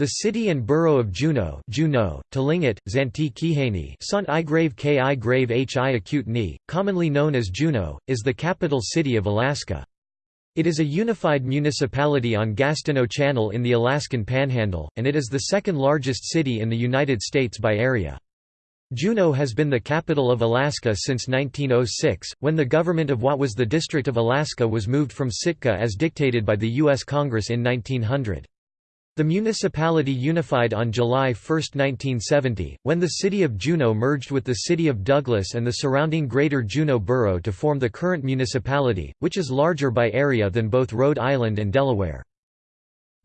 The city and borough of Juneau, Juneau Tlingit, Zanti Kihani Sant I grave Ki grave Hi acute ni, commonly known as Juneau, is the capital city of Alaska. It is a unified municipality on Gastineau Channel in the Alaskan Panhandle, and it is the second largest city in the United States by area. Juneau has been the capital of Alaska since 1906, when the government of what was the District of Alaska was moved from Sitka as dictated by the U.S. Congress in 1900. The municipality unified on July 1, 1970, when the city of Juneau merged with the city of Douglas and the surrounding Greater Juneau Borough to form the current municipality, which is larger by area than both Rhode Island and Delaware.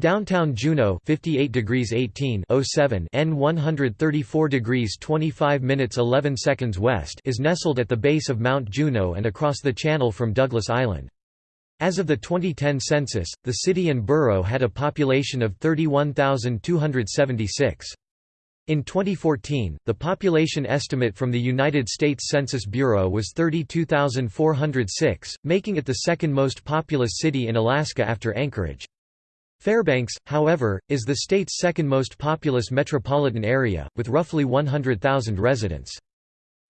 Downtown Juneau 58 degrees 18 07 N 134 degrees 25 minutes 11 seconds west is nestled at the base of Mount Juneau and across the channel from Douglas Island. As of the 2010 census, the city and borough had a population of 31,276. In 2014, the population estimate from the United States Census Bureau was 32,406, making it the second most populous city in Alaska after Anchorage. Fairbanks, however, is the state's second most populous metropolitan area, with roughly 100,000 residents.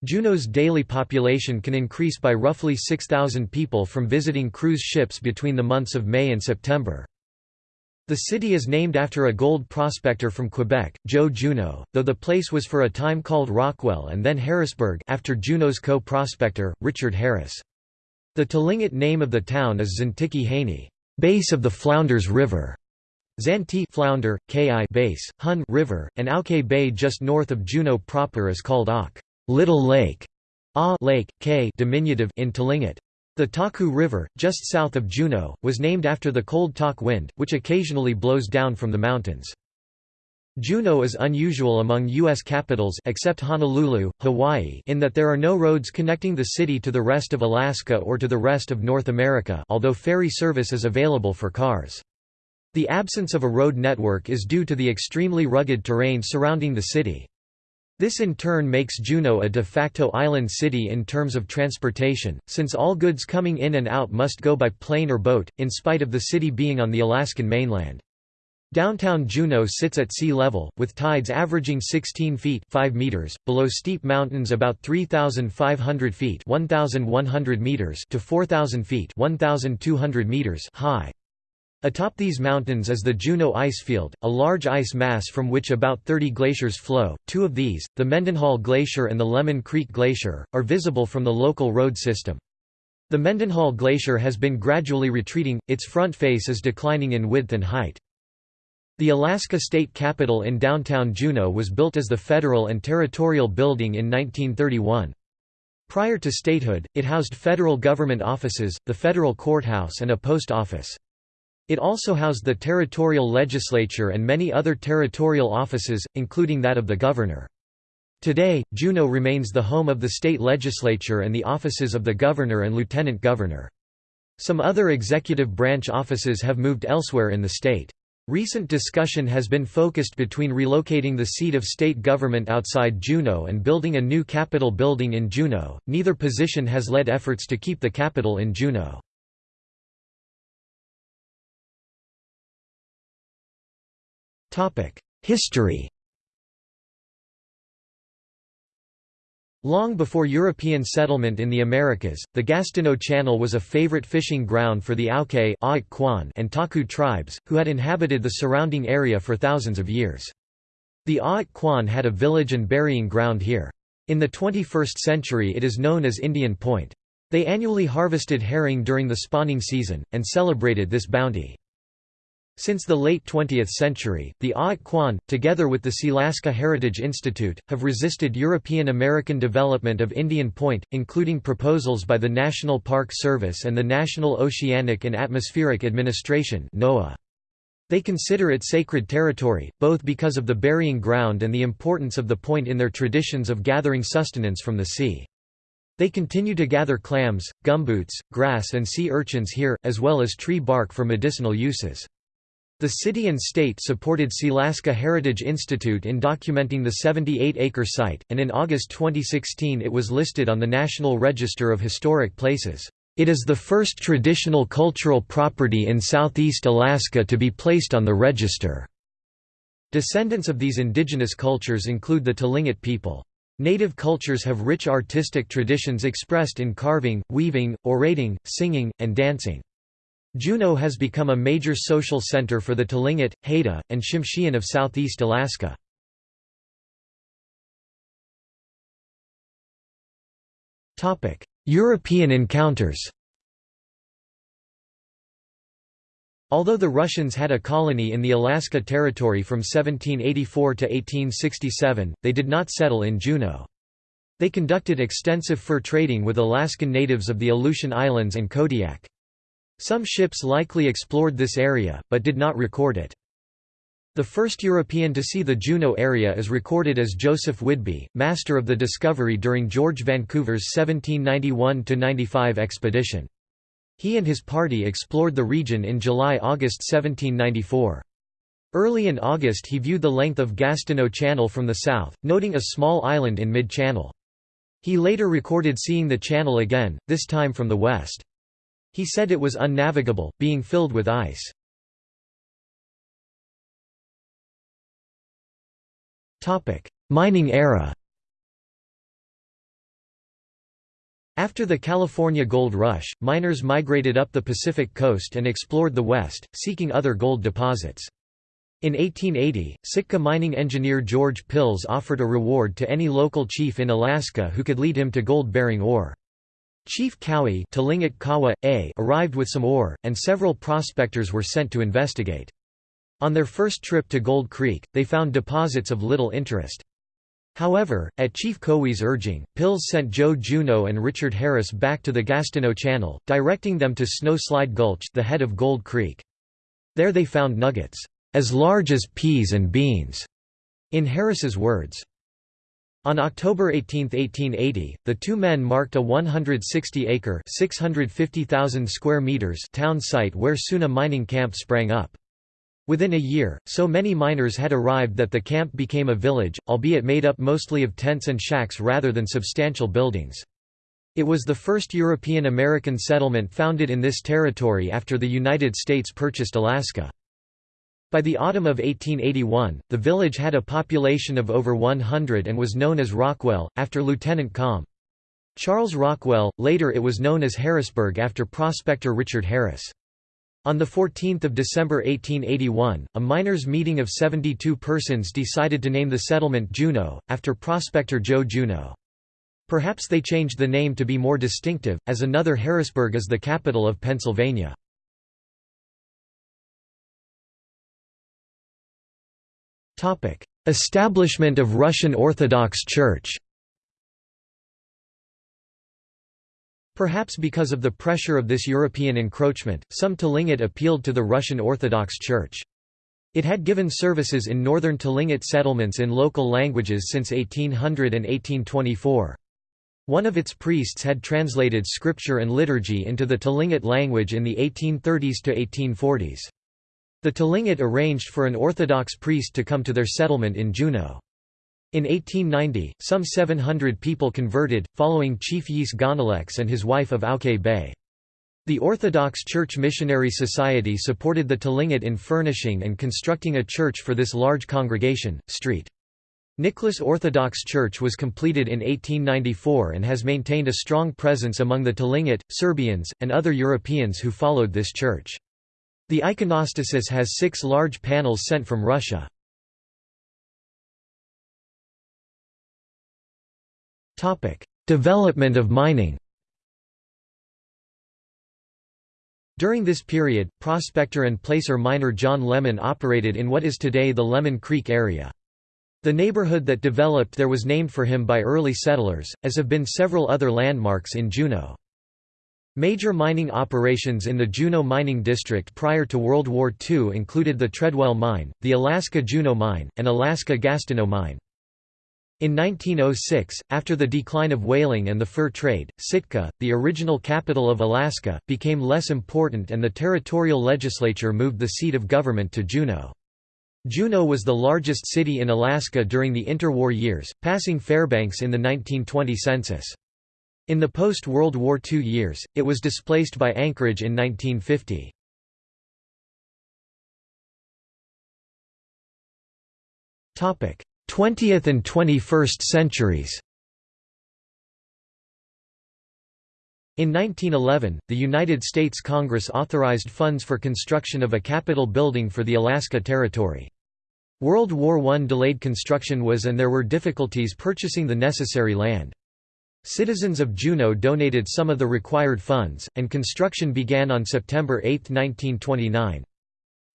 Juneau's daily population can increase by roughly 6,000 people from visiting cruise ships between the months of May and September. The city is named after a gold prospector from Quebec, Joe Juneau, though the place was for a time called Rockwell and then Harrisburg after Juneau's co-prospector, Richard Harris. The Tlingit name of the town is Zintiki Haney, base of the Flounders River. Zanti flounder, Ki base, Hun river, and Auke Bay just north of Juneau proper is called Ak. Little Lake, A Lake, K diminutive in Tlingit. The Taku River, just south of Juneau, was named after the cold Tok wind, which occasionally blows down from the mountains. Juneau is unusual among U.S. capitals except Honolulu, Hawaii in that there are no roads connecting the city to the rest of Alaska or to the rest of North America although ferry service is available for cars. The absence of a road network is due to the extremely rugged terrain surrounding the city. This in turn makes Juneau a de facto island city in terms of transportation, since all goods coming in and out must go by plane or boat, in spite of the city being on the Alaskan mainland. Downtown Juneau sits at sea level, with tides averaging 16 feet 5 meters, below steep mountains about 3,500 feet 1,100 meters to 4,000 feet 1,200 meters high. Atop these mountains is the Juneau Icefield, a large ice mass from which about 30 glaciers flow. Two of these, the Mendenhall Glacier and the Lemon Creek Glacier, are visible from the local road system. The Mendenhall Glacier has been gradually retreating, its front face is declining in width and height. The Alaska State Capitol in downtown Juneau was built as the Federal and Territorial Building in 1931. Prior to statehood, it housed federal government offices, the federal courthouse and a post office. It also housed the territorial legislature and many other territorial offices, including that of the governor. Today, Juneau remains the home of the state legislature and the offices of the governor and lieutenant governor. Some other executive branch offices have moved elsewhere in the state. Recent discussion has been focused between relocating the seat of state government outside Juneau and building a new Capitol building in Juneau. Neither position has led efforts to keep the capital in Juneau. History Long before European settlement in the Americas, the Gastineau Channel was a favorite fishing ground for the Auke and Taku tribes, who had inhabited the surrounding area for thousands of years. The Aak Kwan had a village and burying ground here. In the 21st century it is known as Indian Point. They annually harvested herring during the spawning season, and celebrated this bounty. Since the late 20th century, the Aak Kwan, together with the Sealaska Heritage Institute, have resisted European American development of Indian Point, including proposals by the National Park Service and the National Oceanic and Atmospheric Administration NOAA. They consider it sacred territory, both because of the burying ground and the importance of the point in their traditions of gathering sustenance from the sea. They continue to gather clams, gumboots, grass and sea urchins here, as well as tree bark for medicinal uses. The city and state supported Sealaska Heritage Institute in documenting the 78-acre site, and in August 2016 it was listed on the National Register of Historic Places. It is the first traditional cultural property in southeast Alaska to be placed on the register. Descendants of these indigenous cultures include the Tlingit people. Native cultures have rich artistic traditions expressed in carving, weaving, orating, singing, and dancing. Juneau has become a major social center for the Tlingit, Haida, and Tsimshian of southeast Alaska. European encounters Although the Russians had a colony in the Alaska Territory from 1784 to 1867, they did not settle in Juneau. They conducted extensive fur trading with Alaskan natives of the Aleutian Islands and Kodiak. Some ships likely explored this area, but did not record it. The first European to see the Juneau area is recorded as Joseph Whidbey, master of the discovery during George Vancouver's 1791–95 expedition. He and his party explored the region in July–August 1794. Early in August he viewed the length of Gastineau Channel from the south, noting a small island in mid-channel. He later recorded seeing the channel again, this time from the west. He said it was unnavigable, being filled with ice. Mining era After the California Gold Rush, miners migrated up the Pacific coast and explored the west, seeking other gold deposits. In 1880, Sitka mining engineer George Pilz offered a reward to any local chief in Alaska who could lead him to gold-bearing ore. Chief Kowee Kawa, A arrived with some ore, and several prospectors were sent to investigate. On their first trip to Gold Creek, they found deposits of little interest. However, at Chief Kowee's urging, Pilz sent Joe Juneau and Richard Harris back to the Gastineau Channel, directing them to Snowslide Gulch the head of Gold Creek. There they found nuggets, "...as large as peas and beans", in Harris's words. On October 18, 1880, the two men marked a 160-acre (650,000 square meters) town site where soon a mining camp sprang up. Within a year, so many miners had arrived that the camp became a village, albeit made up mostly of tents and shacks rather than substantial buildings. It was the first European-American settlement founded in this territory after the United States purchased Alaska. By the autumn of 1881, the village had a population of over 100 and was known as Rockwell, after Lieutenant Com. Charles Rockwell, later it was known as Harrisburg after prospector Richard Harris. On 14 December 1881, a miners' meeting of 72 persons decided to name the settlement Juneau, after prospector Joe Juneau. Perhaps they changed the name to be more distinctive, as another Harrisburg is the capital of Pennsylvania. Establishment of Russian Orthodox Church Perhaps because of the pressure of this European encroachment, some Tlingit appealed to the Russian Orthodox Church. It had given services in northern Tlingit settlements in local languages since 1800 and 1824. One of its priests had translated scripture and liturgy into the Tlingit language in the 1830s to 1840s. The Tlingit arranged for an Orthodox priest to come to their settlement in Juneau. In 1890, some 700 people converted, following Chief Yis Gonalex and his wife of Auke Bay. The Orthodox Church Missionary Society supported the Tlingit in furnishing and constructing a church for this large congregation. St. Nicholas Orthodox Church was completed in 1894 and has maintained a strong presence among the Tlingit, Serbians, and other Europeans who followed this church. The iconostasis has six large panels sent from Russia. Development of mining During this period, prospector and placer miner John Lemon operated in what is today the Lemon Creek area. The neighborhood that developed there was named for him by early settlers, as have been several other landmarks in Juneau. Major mining operations in the Juneau Mining District prior to World War II included the Treadwell Mine, the Alaska Juneau Mine, and Alaska Gastineau Mine. In 1906, after the decline of whaling and the fur trade, Sitka, the original capital of Alaska, became less important and the territorial legislature moved the seat of government to Juneau. Juneau was the largest city in Alaska during the interwar years, passing Fairbanks in the 1920 census. In the post-World War II years, it was displaced by Anchorage in 1950. Topic: 20th and 21st centuries In 1911, the United States Congress authorized funds for construction of a Capitol building for the Alaska Territory. World War I delayed construction was and there were difficulties purchasing the necessary land. Citizens of Juneau donated some of the required funds, and construction began on September 8, 1929.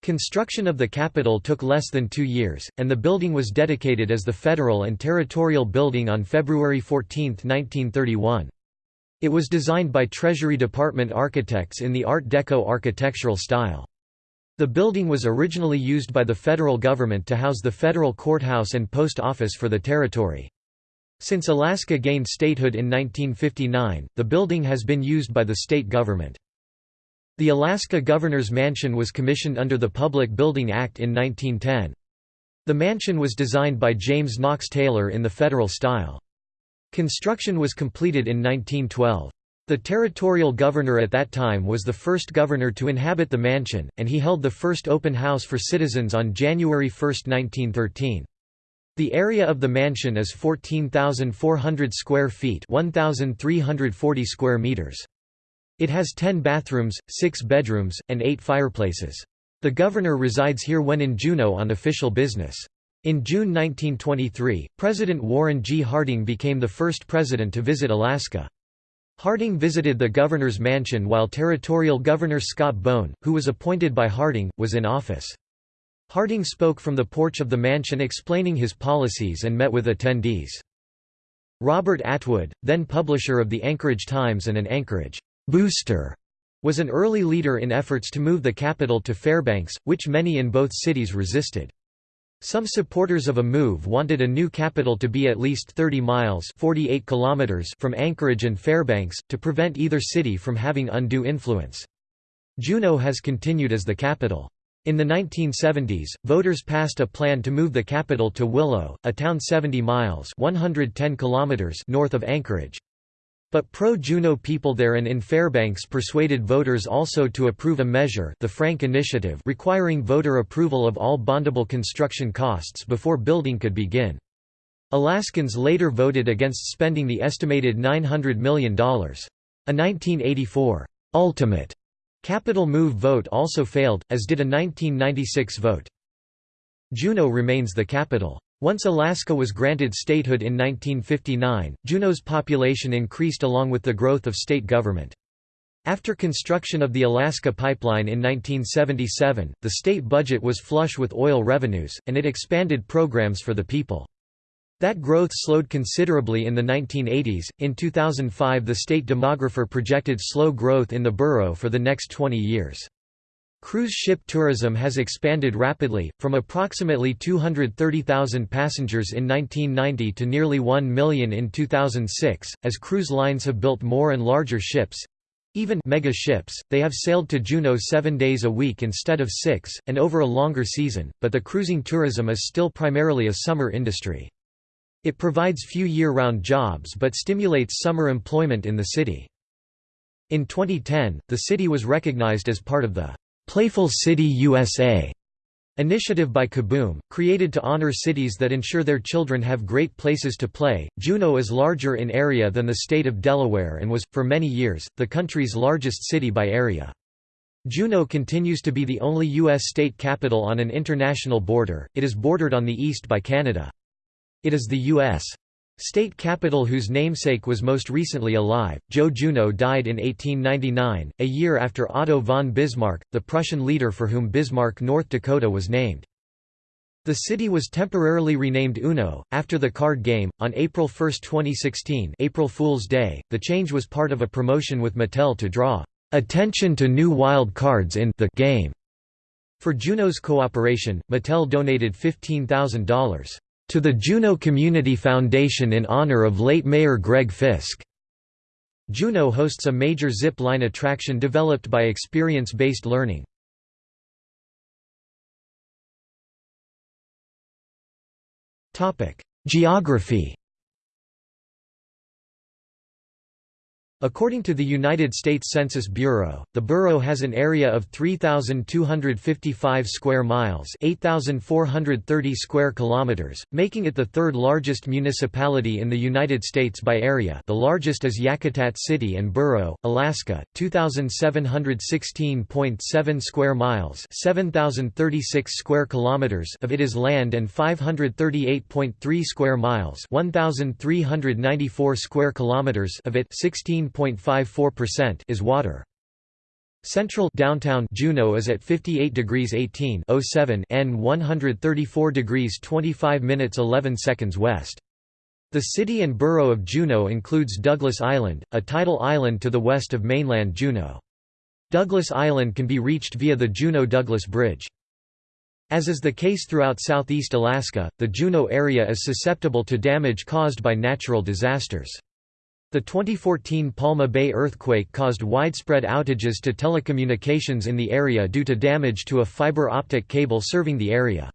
Construction of the Capitol took less than two years, and the building was dedicated as the Federal and Territorial Building on February 14, 1931. It was designed by Treasury Department architects in the Art Deco architectural style. The building was originally used by the federal government to house the federal courthouse and post office for the territory. Since Alaska gained statehood in 1959, the building has been used by the state government. The Alaska Governor's Mansion was commissioned under the Public Building Act in 1910. The mansion was designed by James Knox Taylor in the federal style. Construction was completed in 1912. The territorial governor at that time was the first governor to inhabit the mansion, and he held the first open house for citizens on January 1, 1913. The area of the mansion is 14,400 square feet 1,340 square meters. It has 10 bathrooms, 6 bedrooms, and 8 fireplaces. The governor resides here when in Juneau on official business. In June 1923, President Warren G. Harding became the first president to visit Alaska. Harding visited the governor's mansion while Territorial Governor Scott Bone, who was appointed by Harding, was in office. Harding spoke from the porch of the mansion explaining his policies and met with attendees. Robert Atwood, then publisher of the Anchorage Times and an Anchorage booster, was an early leader in efforts to move the capital to Fairbanks, which many in both cities resisted. Some supporters of a move wanted a new capital to be at least 30 miles 48 kilometers from Anchorage and Fairbanks, to prevent either city from having undue influence. Juneau has continued as the capital. In the 1970s, voters passed a plan to move the capital to Willow, a town 70 miles 110 kilometers north of Anchorage. But pro-Juneau people there and in Fairbanks persuaded voters also to approve a measure the Frank Initiative requiring voter approval of all bondable construction costs before building could begin. Alaskans later voted against spending the estimated $900 million. A 1984 ultimate capital move vote also failed, as did a 1996 vote. Juneau remains the capital. Once Alaska was granted statehood in 1959, Juneau's population increased along with the growth of state government. After construction of the Alaska Pipeline in 1977, the state budget was flush with oil revenues, and it expanded programs for the people. That growth slowed considerably in the 1980s. In 2005, the state demographer projected slow growth in the borough for the next 20 years. Cruise ship tourism has expanded rapidly, from approximately 230,000 passengers in 1990 to nearly 1 million in 2006. As cruise lines have built more and larger ships even mega ships, they have sailed to Juneau seven days a week instead of six, and over a longer season, but the cruising tourism is still primarily a summer industry. It provides few year-round jobs but stimulates summer employment in the city. In 2010, the city was recognized as part of the Playful City USA initiative by Kaboom, created to honor cities that ensure their children have great places to play. Juneau is larger in area than the state of Delaware and was, for many years, the country's largest city by area. Juneau continues to be the only U.S. state capital on an international border, it is bordered on the east by Canada. It is the U.S. State capital whose namesake was most recently alive, Joe Juneau died in 1899, a year after Otto von Bismarck, the Prussian leader for whom Bismarck, North Dakota was named. The city was temporarily renamed Uno, after the card game, on April 1, 2016 April Fool's Day. The change was part of a promotion with Mattel to draw "...attention to new wild cards in the game." For Juneau's cooperation, Mattel donated $15,000 to the Juneau Community Foundation in honor of late Mayor Greg Fisk. Juneau hosts a major zip line attraction developed by experience-based learning. Geography According to the United States Census Bureau, the borough has an area of 3255 square miles, 8430 square kilometers, making it the third largest municipality in the United States by area. The largest is Yakutat City and Borough, Alaska, 2716.7 square miles, 7036 square kilometers of it is land and 538.3 square miles, 1394 square kilometers of it 16 9.54% is water. Central downtown Juneau is at 58 degrees 18 07 N 134 degrees 25 minutes 11 seconds west. The city and borough of Juneau includes Douglas Island, a tidal island to the west of mainland Juneau. Douglas Island can be reached via the Juneau-Douglas Bridge. As is the case throughout southeast Alaska, the Juneau area is susceptible to damage caused by natural disasters. The 2014 Palma Bay earthquake caused widespread outages to telecommunications in the area due to damage to a fiber optic cable serving the area.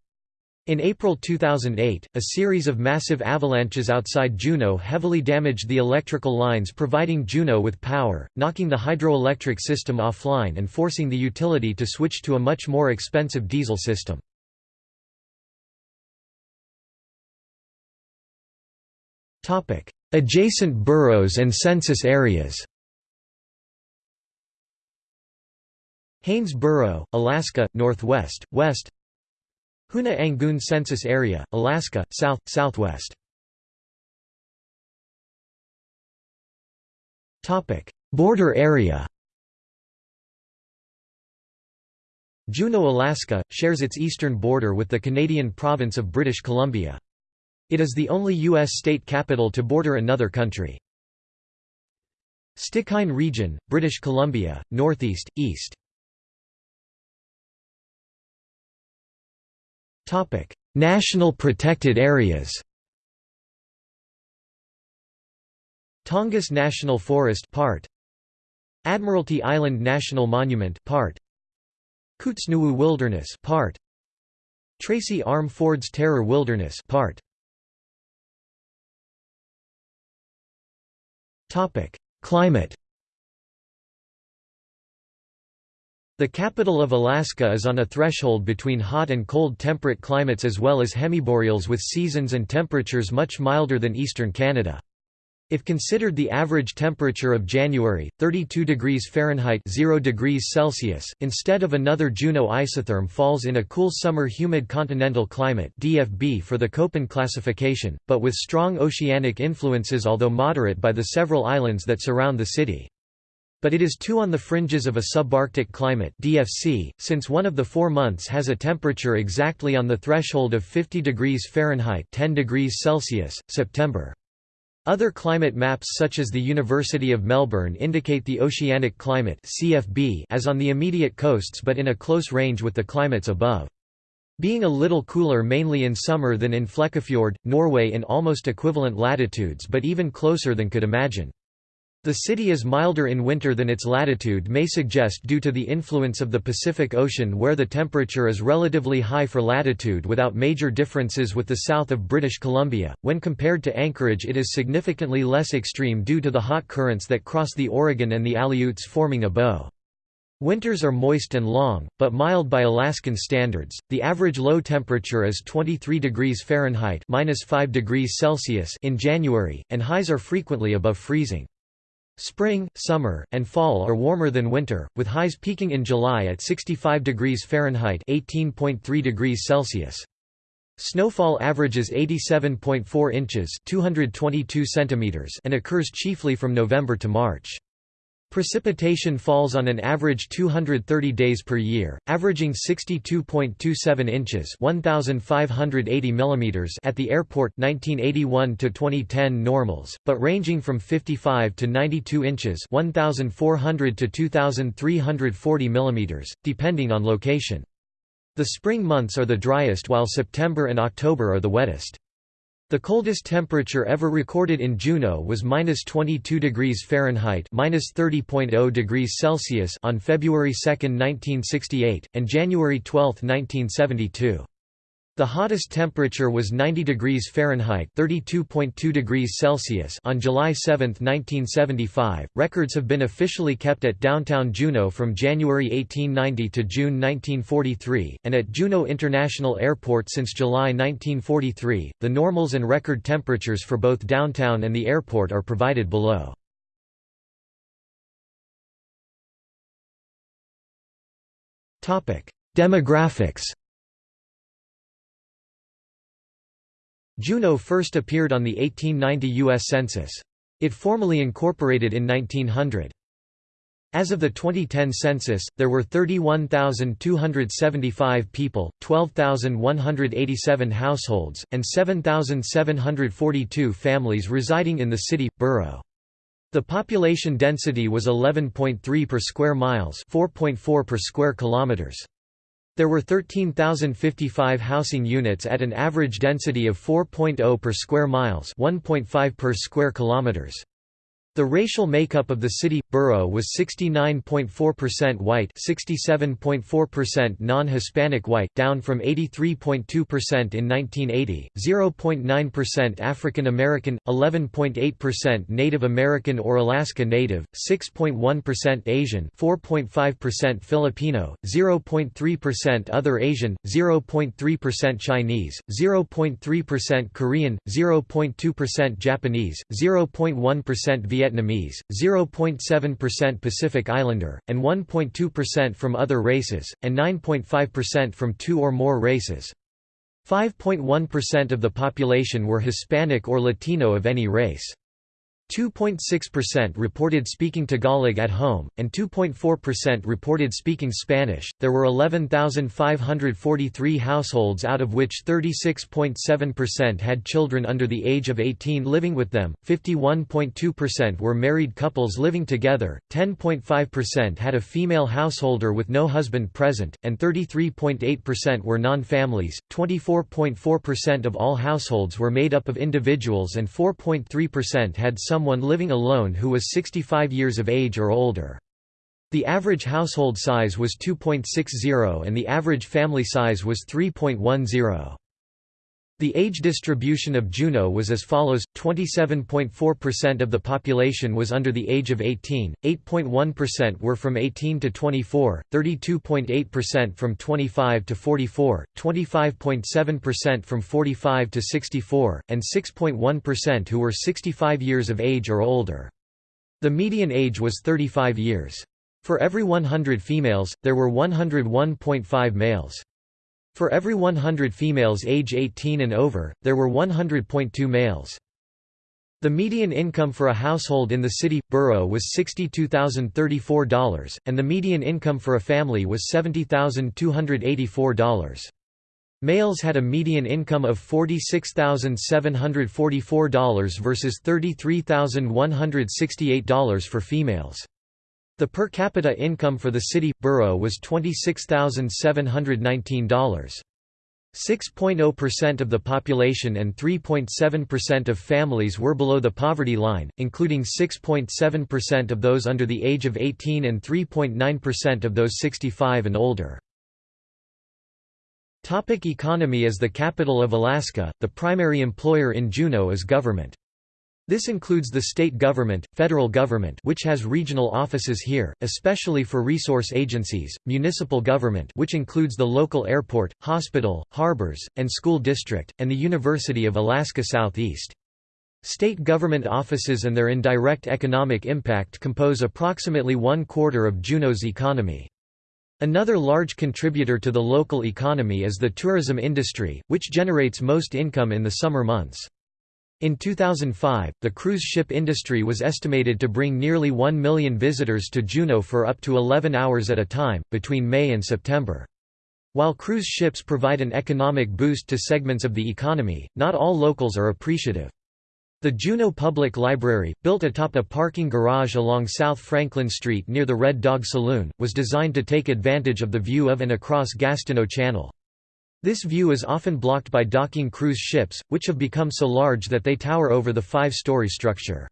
In April 2008, a series of massive avalanches outside Juneau heavily damaged the electrical lines providing Juneau with power, knocking the hydroelectric system offline and forcing the utility to switch to a much more expensive diesel system. Adjacent boroughs and census areas Haines Borough, Alaska, northwest, west Hoonah Angoon Census Area, Alaska, south, southwest Border area Juneau, Alaska, shares its eastern border with the Canadian province of British Columbia. It is the only U.S. state capital to border another country. Stikine Region, British Columbia, northeast, east. National protected areas Tongass National Forest part Admiralty Island National Monument part Kootznoowoo Wilderness part Tracy Arm Ford's Terror Wilderness part Climate The capital of Alaska is on a threshold between hot and cold temperate climates as well as hemiboreals with seasons and temperatures much milder than eastern Canada. If considered the average temperature of January, 32 degrees Fahrenheit 0 degrees Celsius, instead of another Juneau isotherm falls in a cool summer humid continental climate DFB for the Köppen classification, but with strong oceanic influences although moderate by the several islands that surround the city. But it is too on the fringes of a subarctic climate DFC, since one of the four months has a temperature exactly on the threshold of 50 degrees Fahrenheit 10 degrees Celsius, September. Other climate maps such as the University of Melbourne indicate the oceanic climate CFB as on the immediate coasts but in a close range with the climates above. Being a little cooler mainly in summer than in Flekkefjord, Norway in almost equivalent latitudes but even closer than could imagine. The city is milder in winter than its latitude may suggest due to the influence of the Pacific Ocean where the temperature is relatively high for latitude without major differences with the south of British Columbia. When compared to Anchorage it is significantly less extreme due to the hot currents that cross the Oregon and the Aleuts forming a bow. Winters are moist and long, but mild by Alaskan standards. The average low temperature is 23 degrees Fahrenheit (-5 degrees Celsius) in January, and highs are frequently above freezing. Spring, summer, and fall are warmer than winter, with highs peaking in July at 65 degrees Fahrenheit (18.3 degrees Celsius). Snowfall averages 87.4 inches (222 centimeters) and occurs chiefly from November to March. Precipitation falls on an average 230 days per year, averaging 62.27 inches (1580 mm) at the airport 1981 to 2010 normals, but ranging from 55 to 92 inches (1400 to 2340 mm), depending on location. The spring months are the driest while September and October are the wettest. The coldest temperature ever recorded in Juneau was minus 22 degrees Fahrenheit minus 30.0 degrees Celsius on February 2, 1968, and January 12, 1972. The hottest temperature was 90 degrees Fahrenheit (32.2 degrees Celsius) on July 7, 1975. Records have been officially kept at downtown Juneau from January 1890 to June 1943, and at Juneau International Airport since July 1943. The normals and record temperatures for both downtown and the airport are provided below. Topic: Demographics. Juneau first appeared on the 1890 U.S. Census. It formally incorporated in 1900. As of the 2010 census, there were 31,275 people, 12,187 households, and 7,742 families residing in the city, borough. The population density was 11.3 per square miles 4.4 per square kilometers. There were 13,055 housing units at an average density of 4.0 per square miles 1.5 per square kilometers. The racial makeup of the city borough was 69.4% white, 67.4% non-Hispanic white, down from 83.2% in 1980, 0.9% African American, 11.8% Native American or Alaska Native, 6.1% Asian, 4.5% Filipino, 0.3% other Asian, 0.3% Chinese, 0.3% Korean, 0.2% Japanese, 0.1% Vietnamese Vietnamese, 0.7% Pacific Islander, and 1.2% from other races, and 9.5% from two or more races. 5.1% of the population were Hispanic or Latino of any race. 2.6% reported speaking Tagalog at home, and 2.4% reported speaking Spanish. There were 11,543 households, out of which 36.7% had children under the age of 18 living with them, 51.2% were married couples living together, 10.5% had a female householder with no husband present, and 33.8% were non families. 24.4% of all households were made up of individuals, and 4.3% had some someone living alone who was 65 years of age or older. The average household size was 2.60 and the average family size was 3.10. The age distribution of Juneau was as follows, 27.4% of the population was under the age of 18, 8.1% were from 18 to 24, 32.8% from 25 to 44, 25.7% from 45 to 64, and 6.1% who were 65 years of age or older. The median age was 35 years. For every 100 females, there were 101.5 males. For every 100 females age 18 and over, there were 100.2 males. The median income for a household in the city, borough was $62,034, and the median income for a family was $70,284. Males had a median income of $46,744 versus $33,168 for females. The per capita income for the city borough was $26,719. 6.0% of the population and 3.7% of families were below the poverty line, including 6.7% of those under the age of 18 and 3.9% of those 65 and older. Topic economy As the capital of Alaska, the primary employer in Juneau is government. This includes the state government, federal government which has regional offices here, especially for resource agencies, municipal government which includes the local airport, hospital, harbors, and school district, and the University of Alaska Southeast. State government offices and their indirect economic impact compose approximately one quarter of Juneau's economy. Another large contributor to the local economy is the tourism industry, which generates most income in the summer months. In 2005, the cruise ship industry was estimated to bring nearly 1 million visitors to Juneau for up to 11 hours at a time, between May and September. While cruise ships provide an economic boost to segments of the economy, not all locals are appreciative. The Juneau Public Library, built atop a parking garage along South Franklin Street near the Red Dog Saloon, was designed to take advantage of the view of and across Gastineau Channel. This view is often blocked by docking cruise ships, which have become so large that they tower over the five-story structure.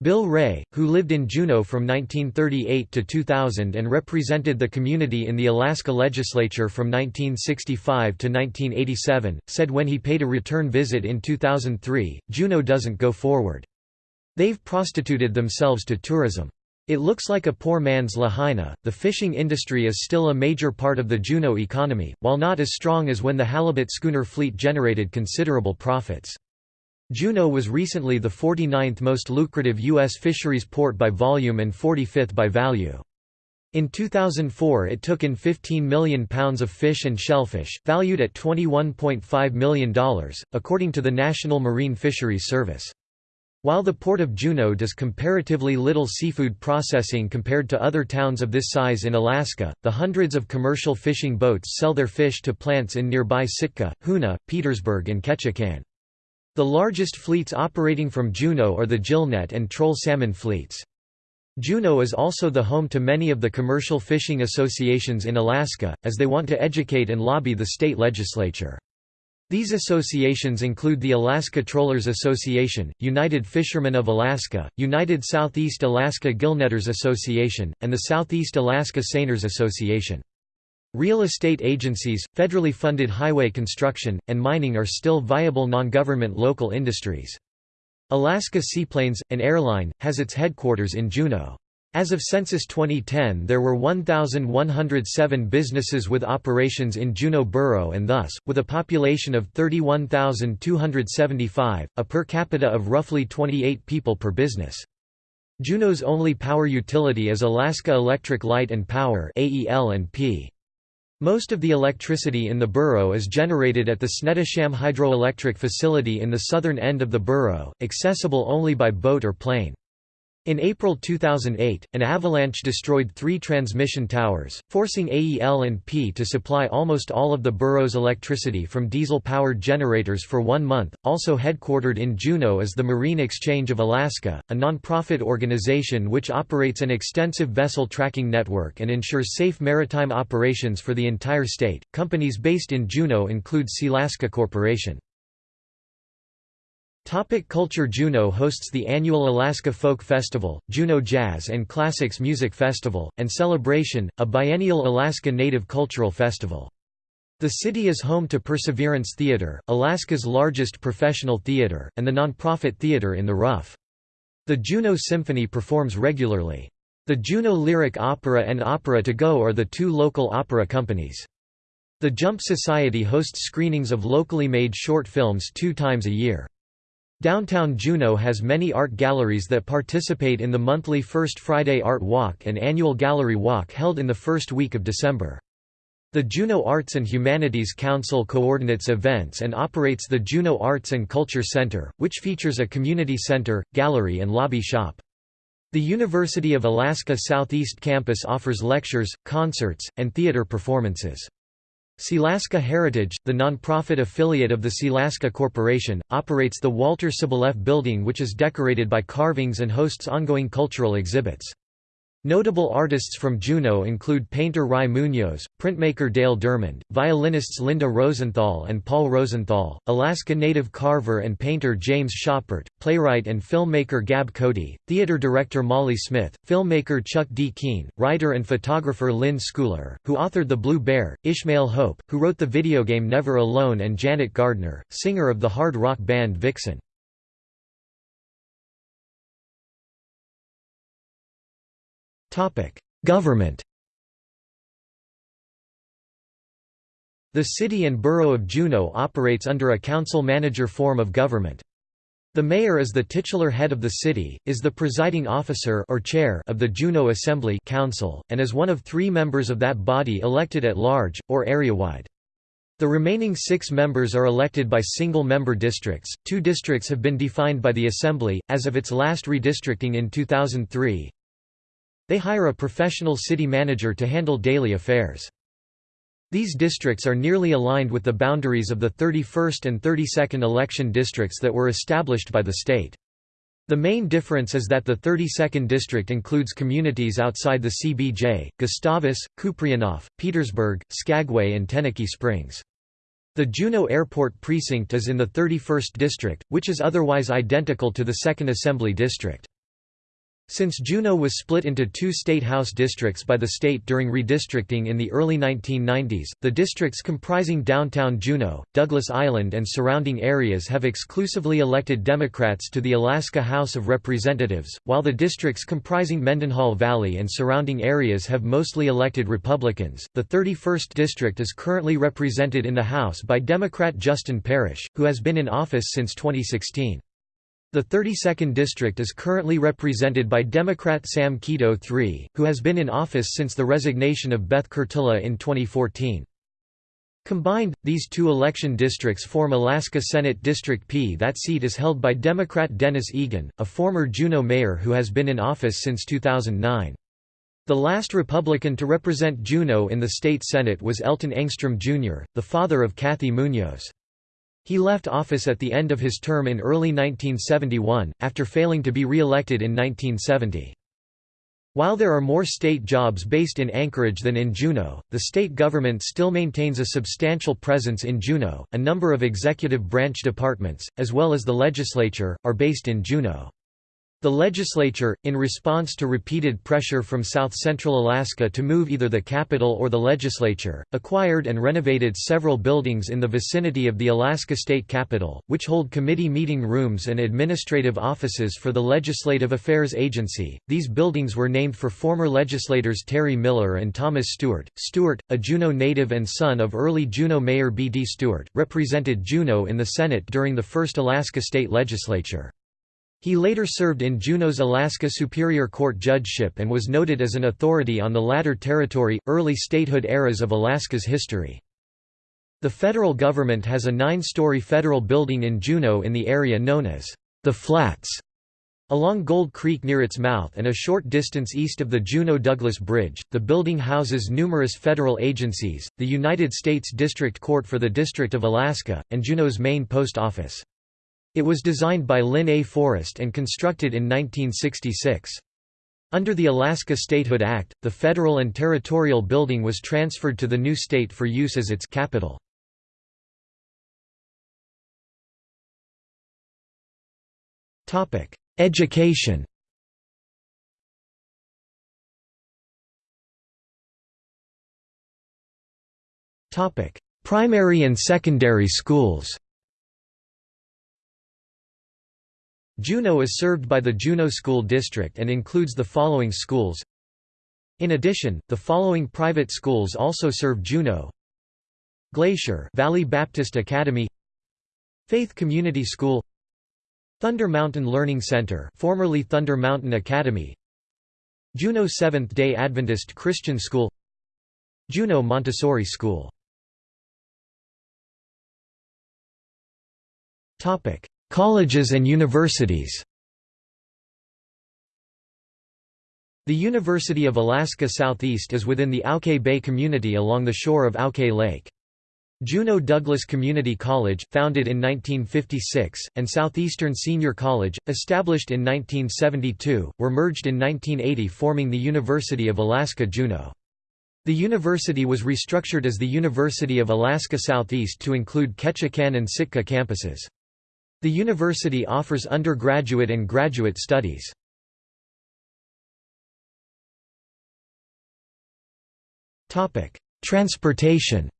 Bill Ray, who lived in Juneau from 1938 to 2000 and represented the community in the Alaska legislature from 1965 to 1987, said when he paid a return visit in 2003, Juneau doesn't go forward. They've prostituted themselves to tourism. It looks like a poor man's Lahaina. The fishing industry is still a major part of the Juneau economy, while not as strong as when the halibut schooner fleet generated considerable profits. Juneau was recently the 49th most lucrative U.S. fisheries port by volume and 45th by value. In 2004 it took in 15 million pounds of fish and shellfish, valued at $21.5 million, according to the National Marine Fisheries Service. While the port of Juneau does comparatively little seafood processing compared to other towns of this size in Alaska, the hundreds of commercial fishing boats sell their fish to plants in nearby Sitka, Hoonah, Petersburg and Ketchikan. The largest fleets operating from Juneau are the gillnet and troll salmon fleets. Juneau is also the home to many of the commercial fishing associations in Alaska, as they want to educate and lobby the state legislature. These associations include the Alaska Trollers Association, United Fishermen of Alaska, United Southeast Alaska Gillnetters Association, and the Southeast Alaska Seiners Association. Real estate agencies, federally funded highway construction, and mining are still viable non-government local industries. Alaska Seaplanes, an airline, has its headquarters in Juneau. As of Census 2010 there were 1,107 businesses with operations in Juneau Borough and thus, with a population of 31,275, a per capita of roughly 28 people per business. Juneau's only power utility is Alaska Electric Light and Power. Most of the electricity in the borough is generated at the Snettisham hydroelectric facility in the southern end of the borough, accessible only by boat or plane. In April 2008, an avalanche destroyed three transmission towers, forcing AEL&P to supply almost all of the borough's electricity from diesel-powered generators for one month. Also headquartered in Juneau is the Marine Exchange of Alaska, a non-profit organization which operates an extensive vessel tracking network and ensures safe maritime operations for the entire state. Companies based in Juneau include Sealaska Corporation. Topic culture Juneau hosts the annual Alaska Folk Festival, Juneau Jazz and Classics Music Festival, and Celebration, a biennial Alaska Native Cultural Festival. The city is home to Perseverance Theater, Alaska's largest professional theater, and the nonprofit Theater in the Rough. The Juneau Symphony performs regularly. The Juneau Lyric Opera and Opera to Go are the two local opera companies. The Jump Society hosts screenings of locally made short films two times a year. Downtown Juneau has many art galleries that participate in the monthly First Friday Art Walk and annual Gallery Walk held in the first week of December. The Juneau Arts and Humanities Council coordinates events and operates the Juneau Arts and Culture Center, which features a community center, gallery and lobby shop. The University of Alaska Southeast Campus offers lectures, concerts, and theater performances. Sealaska Heritage, the nonprofit affiliate of the Sealaska Corporation, operates the Walter Soboleff Building which is decorated by carvings and hosts ongoing cultural exhibits. Notable artists from Juneau include painter Rie Munoz, printmaker Dale DeArmond, violinists Linda Rosenthal and Paul Rosenthal, Alaska native carver and painter James Schoppert, playwright and filmmaker Gab Cody, theater director Molly Smith, filmmaker Chuck D. Keene, writer and photographer Lynn Schooler, who authored The Blue Bear, Ishmael Hope, who wrote the video game Never Alone and Janet Gardner, singer of the hard rock band Vixen. Government The city and borough of Juneau operates under a council-manager form of government. The mayor is the titular head of the city, is the presiding officer or chair of the Juneau Assembly Council, and is one of three members of that body elected at large, or area-wide. The remaining six members are elected by single-member districts. Two districts have been defined by the Assembly, as of its last redistricting in 2003, they hire a professional city manager to handle daily affairs. These districts are nearly aligned with the boundaries of the 31st and 32nd election districts that were established by the state. The main difference is that the 32nd district includes communities outside the CBJ, Gustavus, Kupreanof, Petersburg, Skagway and Tenakee Springs. The Juneau Airport precinct is in the 31st district, which is otherwise identical to the 2nd Assembly District. Since Juneau was split into two state house districts by the state during redistricting in the early 1990s, the districts comprising downtown Juneau, Douglas Island and surrounding areas have exclusively elected Democrats to the Alaska House of Representatives, while the districts comprising Mendenhall Valley and surrounding areas have mostly elected Republicans. The 31st district is currently represented in the House by Democrat Justin Parish, who has been in office since 2016. The 32nd District is currently represented by Democrat Sam Kito III, who has been in office since the resignation of Beth Kerttula in 2014. Combined, these two election districts form Alaska Senate District P. That seat is held by Democrat Dennis Egan, a former Juneau mayor who has been in office since 2009. The last Republican to represent Juneau in the state Senate was Elton Engstrom Jr., the father of Cathy Munoz. He left office at the end of his term in early 1971, after failing to be re-elected in 1970. While there are more state jobs based in Anchorage than in Juneau, the state government still maintains a substantial presence in Juneau. A number of executive branch departments, as well as the legislature, are based in Juneau. The legislature, in response to repeated pressure from south-central Alaska to move either the capital or the legislature, acquired and renovated several buildings in the vicinity of the Alaska State Capitol, which hold committee meeting rooms and administrative offices for the Legislative Affairs Agency. These buildings were named for former legislators Terry Miller and Thomas Stewart. Stewart, a Juneau native and son of early Juneau Mayor B. D. Stewart, represented Juneau in the Senate during the first Alaska State Legislature. He later served in Juneau's Alaska Superior Court judgeship and was noted as an authority on the latter territory, early statehood eras of Alaska's history. The federal government has a nine-story federal building in Juneau in the area known as the Flats. Along Gold Creek near its mouth and a short distance east of the Juneau-Douglas Bridge, the building houses numerous federal agencies, the United States District Court for the District of Alaska, and Juneau's main post office. It was designed by Linn A. Forrest and constructed in 1966. Under the Alaska Statehood Act, the federal and territorial building was transferred to the new state for use as its capital. Education Primary and secondary schools Juneau is served by the Juneau School District and includes the following schools. In addition, the following private schools also serve Juneau. Glacier Valley Baptist Academy. Faith Community School. Thunder Mountain Learning Center formerly Thunder Mountain Academy. Juneau Seventh-day Adventist Christian School. Juneau Montessori School Colleges and universities The University of Alaska Southeast is within the Auke Bay community along the shore of Auke Lake. Juneau Douglas Community College, founded in 1956, and Southeastern Senior College, established in 1972, were merged in 1980 forming the University of Alaska Juneau. The university was restructured as the University of Alaska Southeast to include Ketchikan and Sitka campuses. The university offers undergraduate and graduate studies. Transportation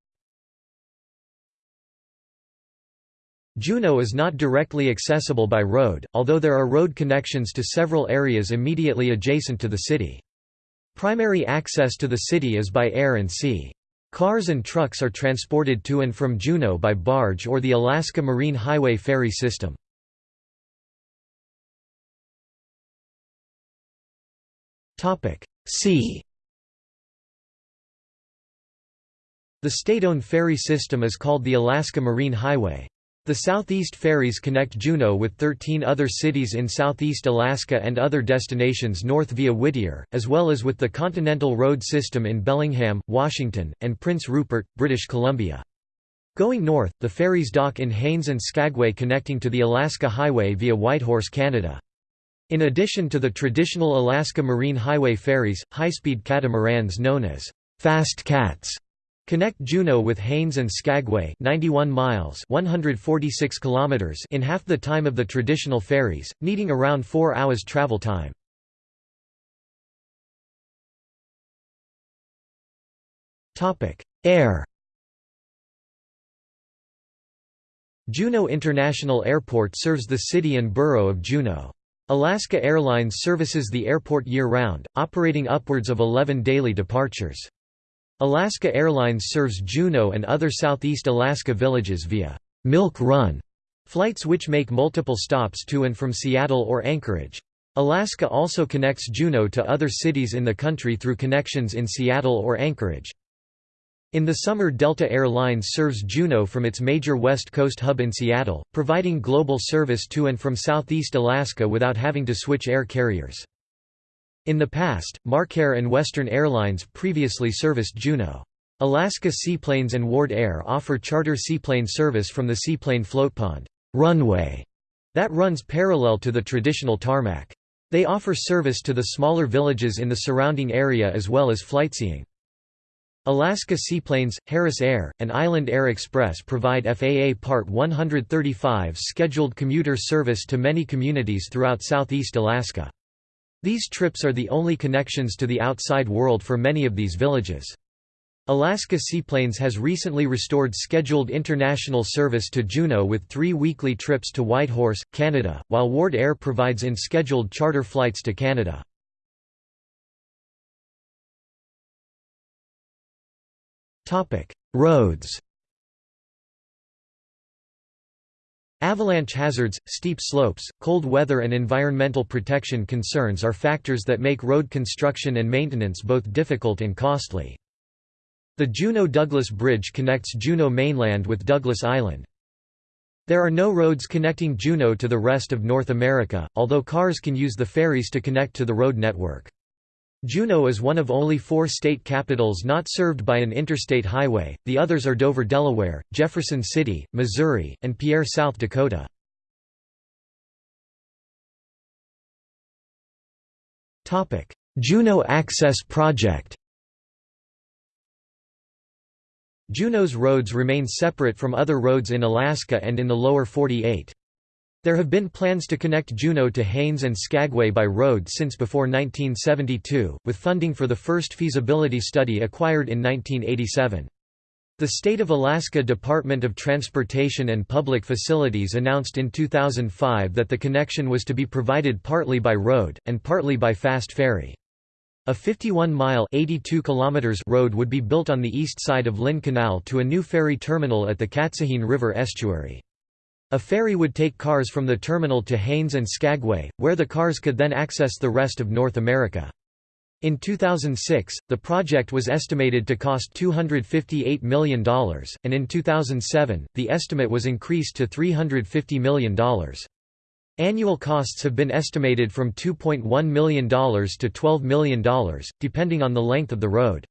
Juneau is not directly accessible by road, although there are road connections to several areas immediately adjacent to the city. Primary access to the city is by air and sea. Cars and trucks are transported to and from Juneau by barge or the Alaska Marine Highway ferry system. Sea The state-owned ferry system is called the Alaska Marine Highway. The Southeast ferries connect Juneau with 13 other cities in southeast Alaska and other destinations north via Whittier, as well as with the Continental Road System in Bellingham, Washington, and Prince Rupert, British Columbia. Going north, the ferries dock in Haines and Skagway connecting to the Alaska Highway via Whitehorse, Canada. In addition to the traditional Alaska Marine Highway ferries, high-speed catamarans known as Fast Cats Connect Juneau with Haines and Skagway 91 miles 146 kilometers in half the time of the traditional ferries, needing around 4 hours travel time. Air Juneau International Airport serves the city and borough of Juneau. Alaska Airlines services the airport year-round, operating upwards of 11 daily departures. Alaska Airlines serves Juneau and other southeast Alaska villages via Milk Run flights which make multiple stops to and from Seattle or Anchorage. Alaska also connects Juneau to other cities in the country through connections in Seattle or Anchorage. In the summer Delta Air Lines serves Juneau from its major West Coast hub in Seattle, providing global service to and from southeast Alaska without having to switch air carriers. In the past, MarkAir and Western Airlines previously serviced Juneau. Alaska Seaplanes and Ward Air offer charter seaplane service from the seaplane floatpond runway that runs parallel to the traditional tarmac. They offer service to the smaller villages in the surrounding area as well as flightseeing. Alaska Seaplanes, Harris Air, and Island Air Express provide FAA Part 135 scheduled commuter service to many communities throughout southeast Alaska. These trips are the only connections to the outside world for many of these villages. Alaska Seaplanes has recently restored scheduled international service to Juneau with three weekly trips to Whitehorse, Canada, while Ward Air provides in-scheduled charter flights to Canada. Roads Avalanche hazards, steep slopes, cold weather and environmental protection concerns are factors that make road construction and maintenance both difficult and costly. The Juneau-Douglas Bridge connects Juneau mainland with Douglas Island. There are no roads connecting Juneau to the rest of North America, although cars can use the ferries to connect to the road network. Juneau is one of only four state capitals not served by an interstate highway, the others are Dover, Delaware, Jefferson City, Missouri, and Pierre, South Dakota. Juneau Access Project Juneau's roads remain separate from other roads in Alaska and in the lower 48. There have been plans to connect Juneau to Haines and Skagway by road since before 1972, with funding for the first feasibility study acquired in 1987. The State of Alaska Department of Transportation and Public Facilities announced in 2005 that the connection was to be provided partly by road, and partly by fast ferry. A 51-mile road would be built on the east side of Lynn Canal to a new ferry terminal at the Katzehin River estuary. A ferry would take cars from the terminal to Haines and Skagway, where the cars could then access the rest of North America. In 2006, the project was estimated to cost $258 million, and in 2007, the estimate was increased to $350 million. Annual costs have been estimated from $2.1 million to $12 million, depending on the length of the road.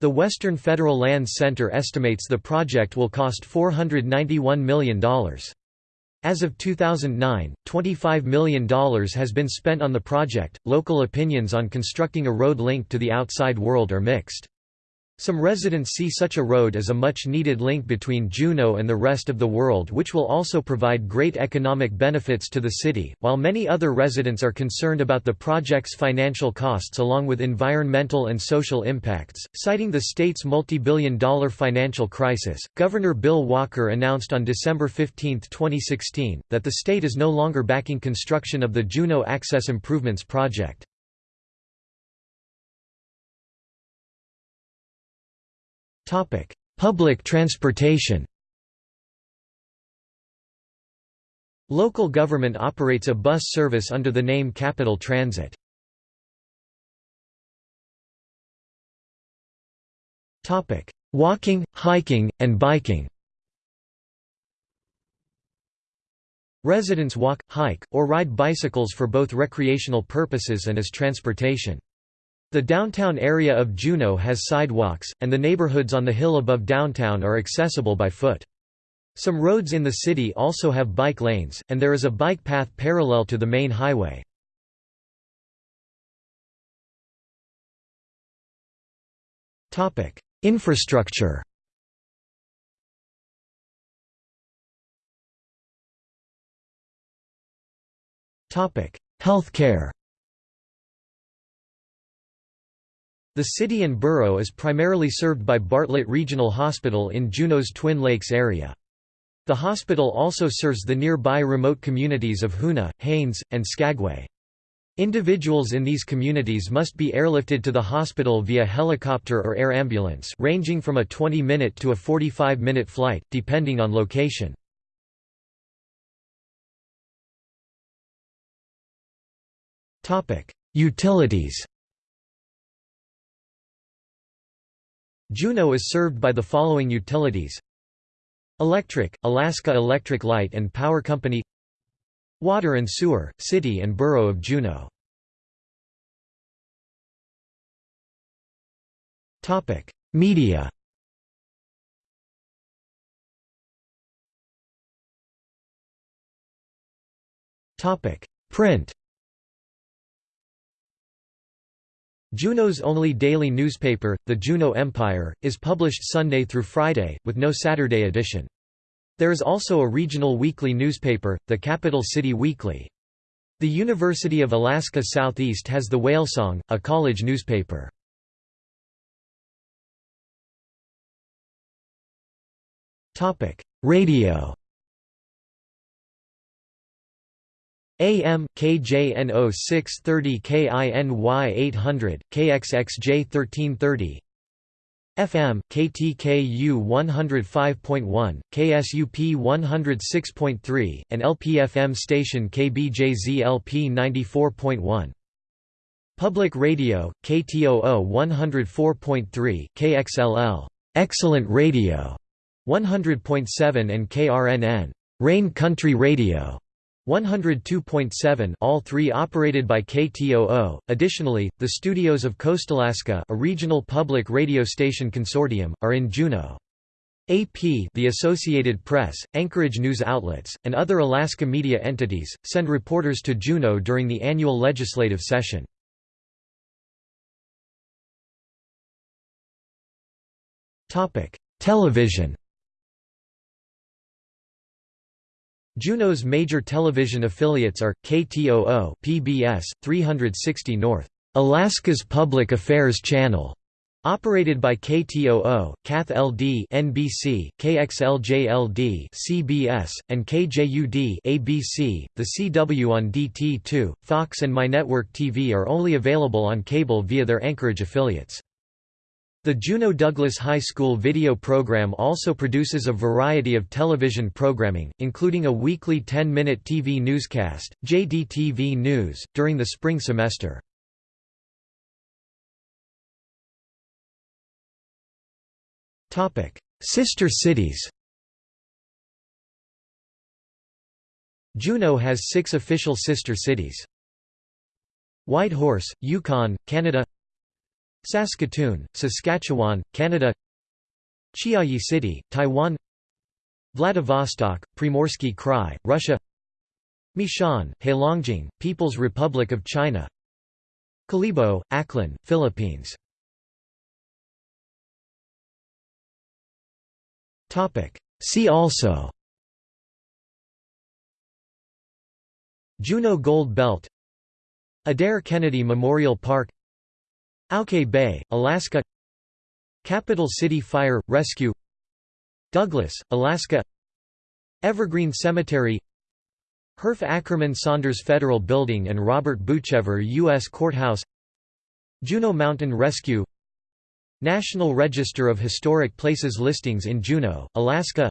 The Western Federal Land Center estimates the project will cost $491 million. As of 2009, $25 million has been spent on the project. Local opinions on constructing a road link to the outside world are mixed. Some residents see such a road as a much-needed link between Juneau and the rest of the world which will also provide great economic benefits to the city, while many other residents are concerned about the project's financial costs along with environmental and social impacts. Citing the state's multi-billion dollar financial crisis, Governor Bill Walker announced on December 15, 2016, that the state is no longer backing construction of the Juneau Access Improvements Project. Topic: Public transportation. Local government operates a bus service under the name Capital Transit. Topic: Walking, hiking, and biking. Residents walk, hike, or ride bicycles for both recreational purposes and as transportation. The downtown area of Juneau has sidewalks, and the neighborhoods on the hill above downtown are accessible by foot. Some roads in the city also have bike lanes, and there is a bike path parallel to the main highway. Infrastructure Healthcare The city and borough is primarily served by Bartlett Regional Hospital in Juneau's Twin Lakes area. The hospital also serves the nearby remote communities of Hoonah, Haines, and Skagway. Individuals in these communities must be airlifted to the hospital via helicopter or air ambulance ranging from a 20-minute to a 45-minute flight, depending on location. Utilities Juneau is served by the following utilities. Electric, Alaska Electric Light and Power Company. Water and Sewer, City and Borough of Juneau. Media. Print Juneau's only daily newspaper, the Juneau Empire, is published Sunday through Friday, with no Saturday edition. There is also a regional weekly newspaper, the Capital City Weekly. The University of Alaska Southeast has the Whalesong, a college newspaper. Radio AM, KJNO 630 KINY 800, KXXJ 1330 FM, KTKU 105.1, KSUP 106.3, and LPFM station KBJZ LP 94.1. Public Radio, KTOO 104.3, KXLL, Excellent Radio, 100.7 and KRNN, Rain Country Radio, 102.7 all three operated by KTOO. Additionally, the studios of Coastalaska, a regional public radio station consortium, are in Juneau. AP the Associated Press, Anchorage news outlets, and other Alaska media entities, send reporters to Juneau during the annual legislative session. Television Juneau's major television affiliates are, KTOO PBS, 360 North, Alaska's Public Affairs Channel, operated by KTOO, KATH-LD NBC, KXLJ-LD CBS, and KJUD ABC. .The CW on DT2, Fox and MyNetwork TV are only available on cable via their Anchorage affiliates. The Juneau Douglas High School video program also produces a variety of television programming, including a weekly 10-minute TV newscast, JDTV News, during the spring semester. Sister cities Juneau has six official sister cities. Whitehorse, Yukon, Canada Saskatoon, Saskatchewan, Canada Chiayi City, Taiwan Vladivostok, Primorsky Krai, Russia Mishan, Heilongjiang, People's Republic of China Kalibo, Aklan, Philippines See also Juneau Gold Belt Adair Kennedy Memorial Park Auke Bay, Alaska Capital City Fire, Rescue Douglas, Alaska Evergreen Cemetery Hurff Ackerman Saunders Federal Building and Robert Boochever U.S. Courthouse Juneau Mountain Rescue National Register of Historic Places listings in Juneau, Alaska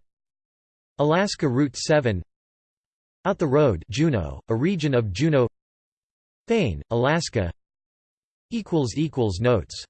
Alaska Route 7 Out the Road Juneau, a region of Juneau Thane, Alaska Notes